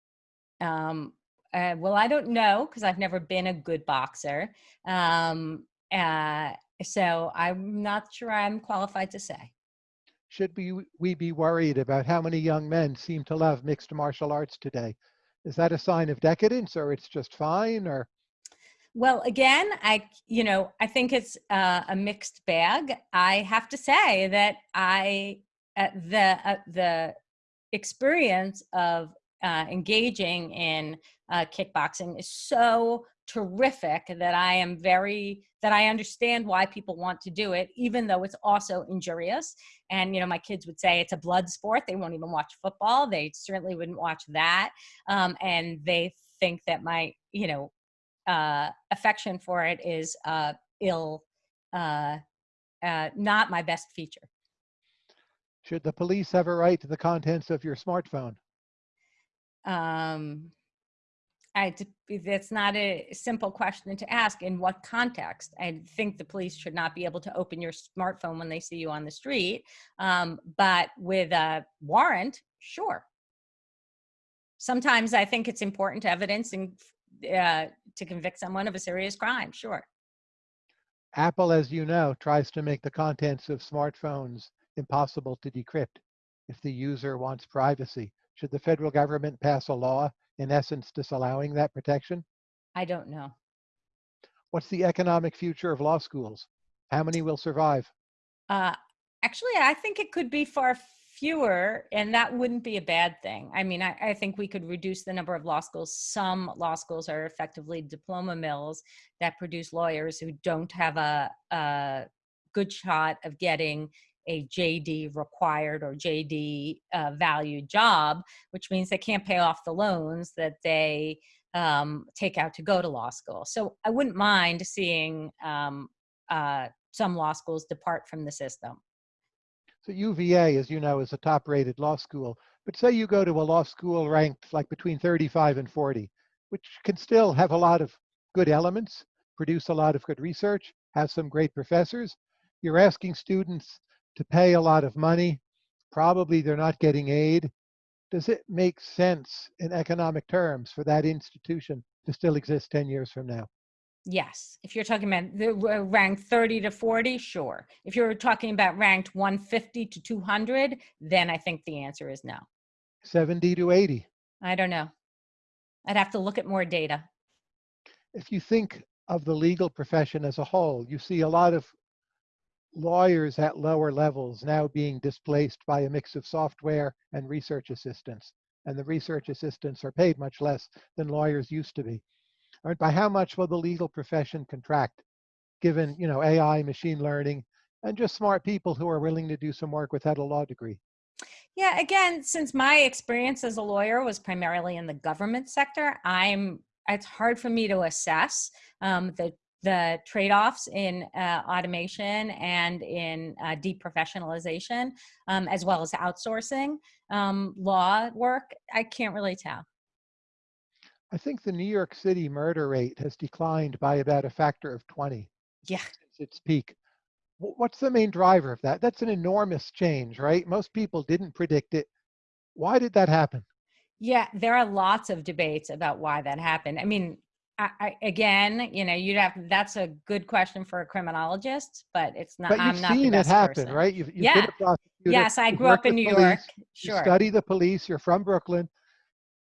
Um, uh, well, I don't know because I've never been a good boxer. Um, uh, so I'm not sure I'm qualified to say. Should we, we be worried about how many young men seem to love mixed martial arts today? Is that a sign of decadence or it's just fine or Well, again, I, you know, I think it's uh, a mixed bag. I have to say that I, uh, the, uh, the experience of uh, engaging in uh, kickboxing is so terrific that I am very, that I understand why people want to do it, even though it's also injurious. And, you know, my kids would say it's a blood sport. They won't even watch football. They certainly wouldn't watch that. Um, and they think that my, you know, uh, affection for it is uh, ill, uh, uh, not my best feature. should the police have a right to the contents of your smartphone? Um, I, that's not a simple question to ask. In what context? I think the police should not be able to open your smartphone when they see you on the street. Um, but with a warrant, sure. Sometimes I think it's important evidence and uh, to convict someone of a serious crime. Sure. Apple, as you know, tries to make the contents of smartphones impossible to decrypt if the user wants privacy. Should the federal government pass a law, in essence, disallowing that protection? I don't know. What's the economic future of law schools? How many will survive? Uh, actually, I think it could be far fewer, and that wouldn't be a bad thing. I mean, I, I think we could reduce the number of law schools. Some law schools are effectively diploma mills that produce lawyers who don't have a, a good shot of getting a JD required or JD uh, valued job, which means they can't pay off the loans that they um, take out to go to law school. So I wouldn't mind seeing um, uh, some law schools depart from the system. So UVA, as you know, is a top-rated law school. But say you go to a law school ranked like between 35 and 40, which can still have a lot of good elements, produce a lot of good research, have some great professors. You're asking students to pay a lot of money. Probably they're not getting aid. Does it make sense in economic terms for that institution to still exist 10 years from now? Yes, if you're talking about the uh, ranked 30 to 40, sure. If you're talking about ranked 150 to 200, then I think the answer is no. 70 to 80? I don't know. I'd have to look at more data. If you think of the legal profession as a whole, you see a lot of lawyers at lower levels now being displaced by a mix of software and research assistants. And the research assistants are paid much less than lawyers used to be. All right, by how much will the legal profession contract, given you know AI, machine learning, and just smart people who are willing to do some work without a law degree? Yeah, again, since my experience as a lawyer was primarily in the government sector, I'm it's hard for me to assess um, the the trade-offs in uh, automation and in uh, deprofessionalization, um, as well as outsourcing um, law work. I can't really tell. I think the New York City murder rate has declined by about a factor of 20 Yeah. since its peak. What's the main driver of that? That's an enormous change, right? Most people didn't predict it. Why did that happen? Yeah, there are lots of debates about why that happened. I mean, I, I, again, you know, you'd have that's a good question for a criminologist, but it's not. But I'm you've not the seen it happen, person. right? You've, you've Yeah. been a. Yes, I grew up in New police, York. You Sure. study the police. You're from Brooklyn.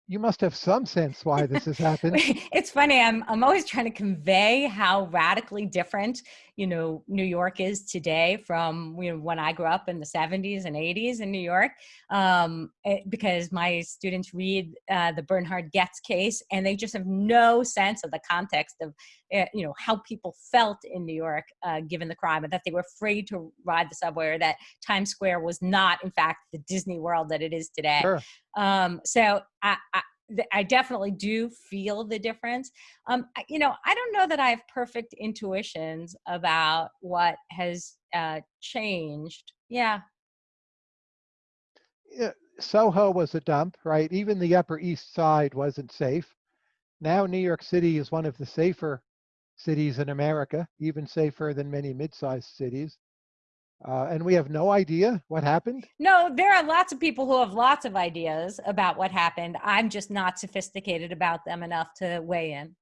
You must have some sense why this has happened. it's funny. I'm I'm always trying to convey how radically different, you know, New York is today from you know when I grew up in the 70s and 80s in New York, um, it- because my students read uh, the Bernhard Goetz case and they just have no sense of the context of, uh, you know, how people felt in New York uh, given the crime, and that they were afraid to ride the subway, or that Times Square was not, in fact, the Disney World that it is today. Sure. Um, so I, I, I definitely do feel the difference. Um, you know, I don't know that I have perfect intuitions about what has uh, changed. Yeah, Yeah, Soho was a dump, right? Even the Upper East Side wasn't safe. Now New York City is one of the safer cities in America, even safer than many mid-sized cities. Uh, and we have no idea what happened. no, there are lots of people who have lots of ideas about what happened. I'm just not sophisticated about them enough to weigh in.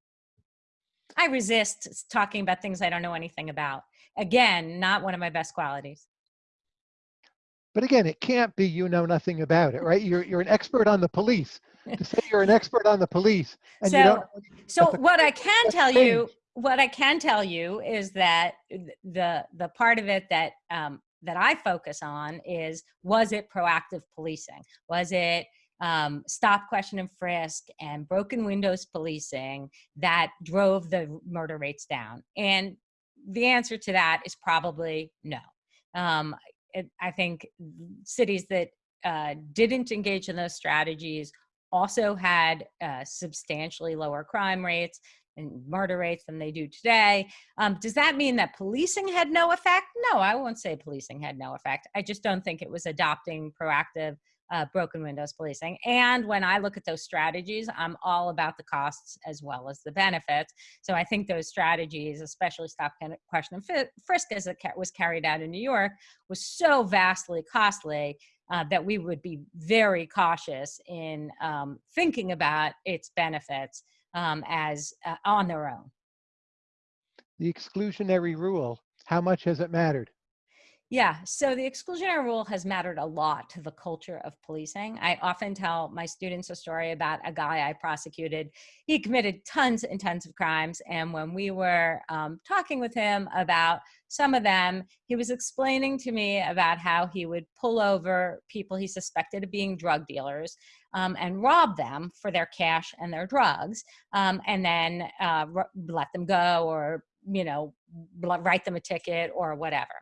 I resist talking about things I don't know anything about. Again, not one of my best qualities. But again, it can't be you know nothing about it, right? You're you're an expert on the police. To say you're an expert on the police and you don't So- know anything So That's a- what I can tell you, what I can tell you is that the the part of it that um, that I focus on is was it proactive policing? Was it um, stop, question, and frisk and broken windows policing that drove the murder rates down? And the answer to that is probably no. Um, it, I think cities that uh, didn't engage in those strategies also had uh, substantially lower crime rates and murder rates than they do today. Um, does that mean that policing had no effect? No, I won't say policing had no effect. I just don't think it was adopting proactive uh, broken windows policing. And when I look at those strategies, I'm all about the costs as well as the benefits. So I think those strategies, especially stop, question, and frisk, as it was carried out in New York, was so vastly costly uh, that we would be very cautious in um, thinking about its benefits um, as uh, on their own. the exclusionary rule. How much has it mattered? Yeah, so the exclusionary rule has mattered a lot to the culture of policing. I often tell my students a story about a guy I prosecuted. He committed tons and tons of crimes. And when we were um, talking with him about some of them, he was explaining to me about how he would pull over people he suspected of being drug dealers um, and rob them for their cash and their drugs, um, and then uh, let them go or you know write them a ticket or whatever.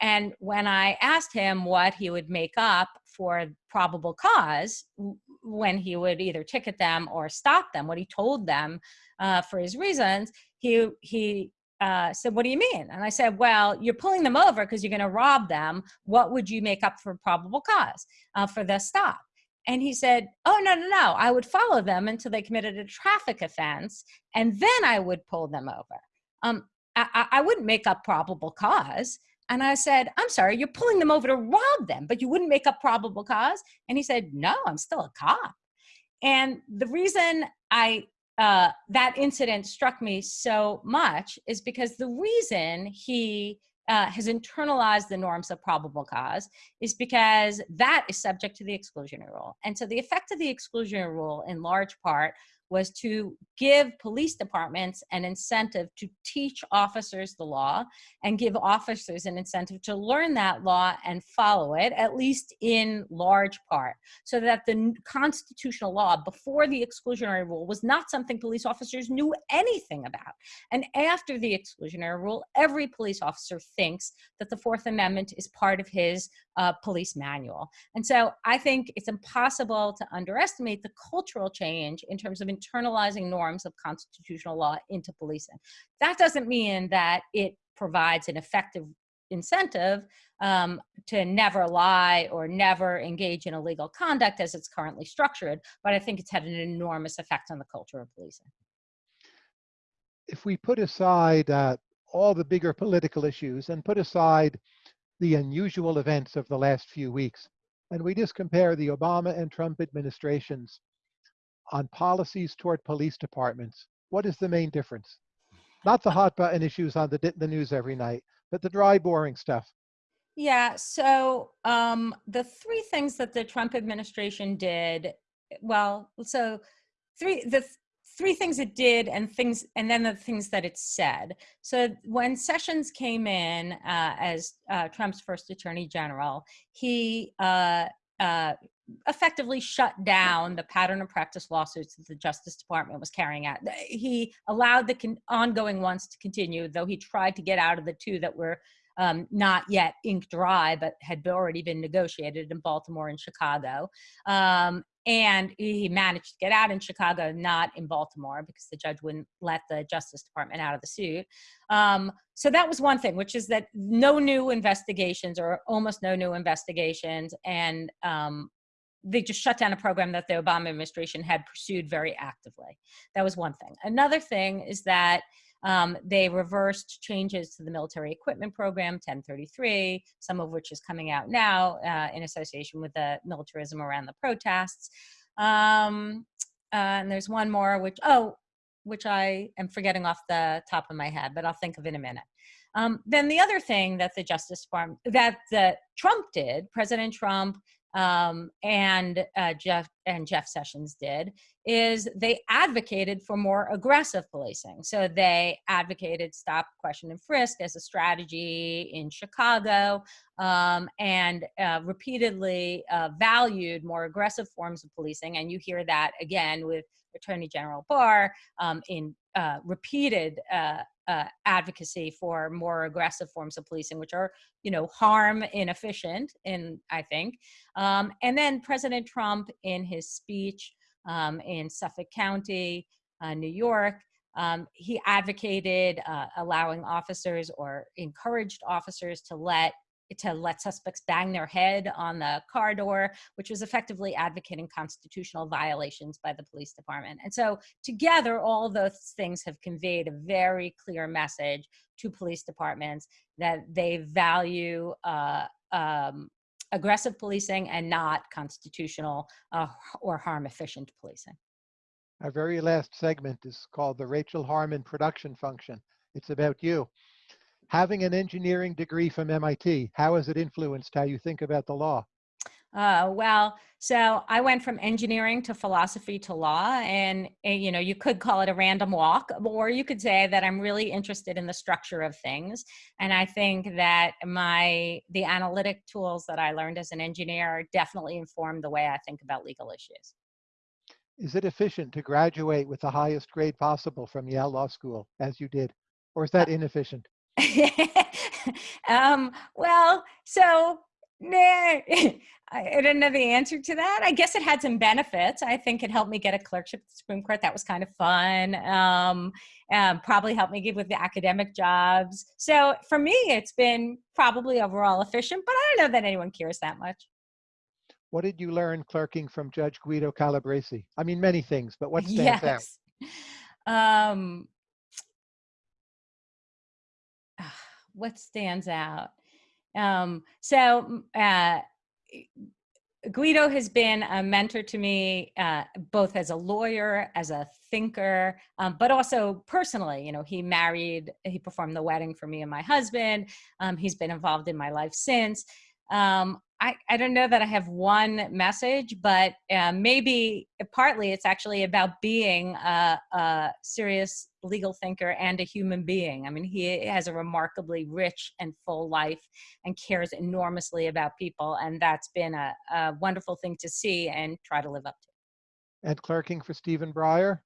And when I asked him what he would make up for probable cause when he would either ticket them or stop them, what he told them uh, for his reasons, he he uh, said, "What do you mean?" And I said, "Well, you're pulling them over because you're going to rob them. What would you make up for probable cause uh, for the stop?" And he said, "Oh no, no, no! I would follow them until they committed a traffic offense, and then I would pull them over. Um, I, I wouldn't make up probable cause." And I said, I'm sorry, you're pulling them over to rob them, but you wouldn't make up probable cause? And he said, No, I'm still a cop. And the reason I uh, that incident struck me so much is because the reason he uh, has internalized the norms of probable cause is because that is subject to the exclusionary rule. And so the effect of the exclusionary rule, in large part, was to give police departments an incentive to teach officers the law and give officers an incentive to learn that law and follow it, at least in large part, so that the constitutional law before the exclusionary rule was not something police officers knew anything about. And after the exclusionary rule, every police officer thinks that the Fourth Amendment is part of his uh, police manual. And so I think it's impossible to underestimate the cultural change in terms of internalizing norms of constitutional law into policing. That doesn't mean that it provides an effective incentive um, to never lie or never engage in illegal conduct as it's currently structured. But I think it's had an enormous effect on the culture of policing. If we put aside uh, all the bigger political issues and put aside the unusual events of the last few weeks, and we just compare the Obama and Trump administrations on policies toward police departments, what is the main difference? Not the hot button issues on the, the news every night, but the dry, boring stuff. Yeah, so um, the three things that the Trump administration did, well, so three the th- three things it did and things and then the things that it said. So when Sessions came in uh, as uh, Trump's first attorney general, he uh, uh effectively shut down the pattern of practice lawsuits that the Justice Department was carrying out. He allowed the ongoing ones to continue, though he tried to get out of the two that were um, not yet ink dry, but had already been negotiated in Baltimore and Chicago. Um, and he managed to get out in Chicago, not in Baltimore, because the judge wouldn't let the Justice Department out of the suit. Um, so that was one thing, which is that no new investigations or almost no new investigations, and um, they just shut down a program that the Obama administration had pursued very actively. That was one thing. Another thing is that um, they reversed changes to the military equipment program, 1033, some of which is coming out now uh, in association with the militarism around the protests. Um, uh, and there's one more, which, oh, which I am forgetting off the top of my head, but I'll think of in a minute. Um, then the other thing that the Justice Department, that the Trump did, President Trump um, and uh, Jeff and Jeff Sessions did is they advocated for more aggressive policing. So they advocated stop, question, and frisk as a strategy in Chicago, um, and uh, repeatedly uh, valued more aggressive forms of policing. And you hear that again with Attorney General Barr um, in uh, repeated uh, uh, advocacy for more aggressive forms of policing, which are, you know, harm inefficient, in I think. Um, and then President Trump, in his speech um, in Suffolk County, uh, New York, um, he advocated uh, allowing officers or encouraged officers to let to let suspects bang their head on the car door, which was effectively advocating constitutional violations by the police department. And so, together, all those things have conveyed a very clear message to police departments that they value uh, um, aggressive policing and not constitutional uh, or harm efficient policing. Our very last segment is called the Rachel Harmon production function. It's about you having an engineering degree from MIT, how has it influenced how you think about the law? Uh, well, so I went from engineering to philosophy to law, and, and, eh, you know, you could call it a random walk, or you could say that I'm really interested in the structure of things. And I think that my the analytic tools that I learned as an engineer definitely informed the way I think about legal issues. Is it efficient to graduate with the highest grade possible from Yale Law School, as you did, or is that uh, inefficient? um, well, so nah, I don't know the answer to that. I guess it had some benefits. I think it helped me get a clerkship at the Supreme Court. That was kind of fun. Um, um, probably helped me get with the academic jobs. So for me, it's been probably overall efficient, but I don't know that anyone cares that much. What did you learn clerking from Judge Guido Calabresi? I mean, many things, but what stands yes. out? Um, what stands out? Um, so uh, Guido has been a mentor to me, uh, both as a lawyer, as a thinker, um, but also personally. You know, he married, he performed the wedding for me and my husband. Um, he's been involved in my life since. Um, I, I don't know that I have one message, but uh, maybe partly it's actually about being a, a, serious legal thinker and a human being. I mean, he has a remarkably rich and full life and cares enormously about people. And that's been a, a wonderful thing to see and try to live up to. And clerking for Stephen Breyer?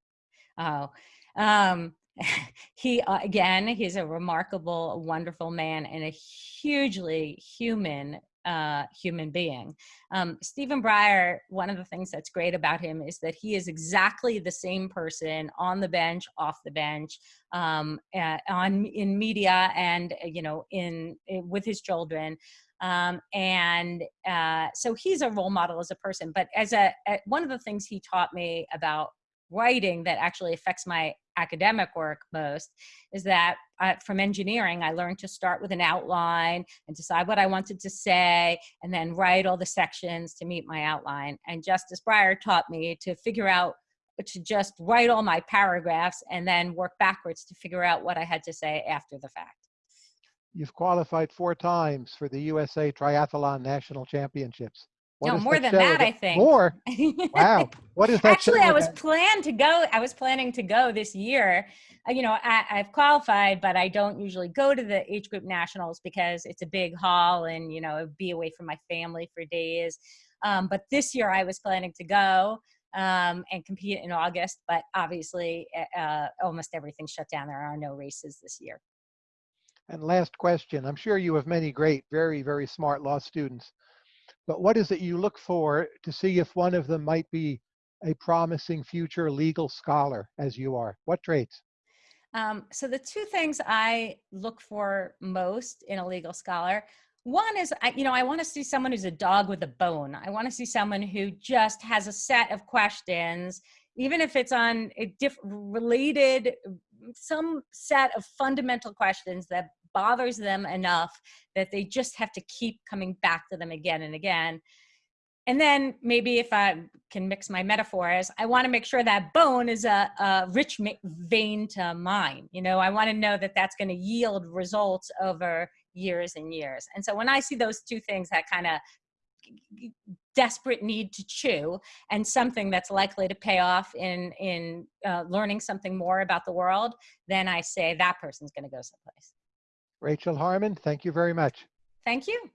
Oh, um, he uh, again he's a remarkable wonderful man and a hugely human uh, human being. Um, Stephen Breyer, one of the things that's great about him is that he is exactly the same person on the bench, off the bench, um, on in media, and uh, you know, in, in with his children. Um, and uh, so he's a role model as a person. But as a, a one of the things he taught me about writing that actually affects my academic work most is that uh, from engineering, I learned to start with an outline and decide what I wanted to say and then write all the sections to meet my outline. And Justice Breyer taught me to figure out to just write all my paragraphs and then work backwards to figure out what I had to say after the fact. You've qualified four times for the USA Triathlon National Championships. What no, more than that, that- I think. More? Wow. What is that? Actually, I was about? planned to go. I was planning to go this year. Uh, You know, I, I've qualified, but I don't usually go to the age group nationals because it's a big haul, and you know, be away from my family for days. Um, but this year, I was planning to go um, and compete in August. But obviously, uh, uh, almost everything shut down. There are no races this year. And last question. I'm sure you have many great, very, very smart law students. But what is it you look for to see if one of them might be a promising future legal scholar as you are? What traits? Um, so the two things I look for most in a legal scholar, one is, I, you know, I want to see someone who's a dog with a bone. I want to see someone who just has a set of questions, even if it's on a diff- related, some set of fundamental questions that bothers them enough that they just have to keep coming back to them again and again. And then maybe if I can mix my metaphors, I want to make sure that bone is a, a rich vein to mine. You know, I want to know that that's going to yield results over years and years. And so when I see those two things, that kind of desperate need to chew and something that's likely to pay off in in uh, learning something more about the world, then I say that person's going to go someplace. Rachel Harmon, thank you very much. Thank you.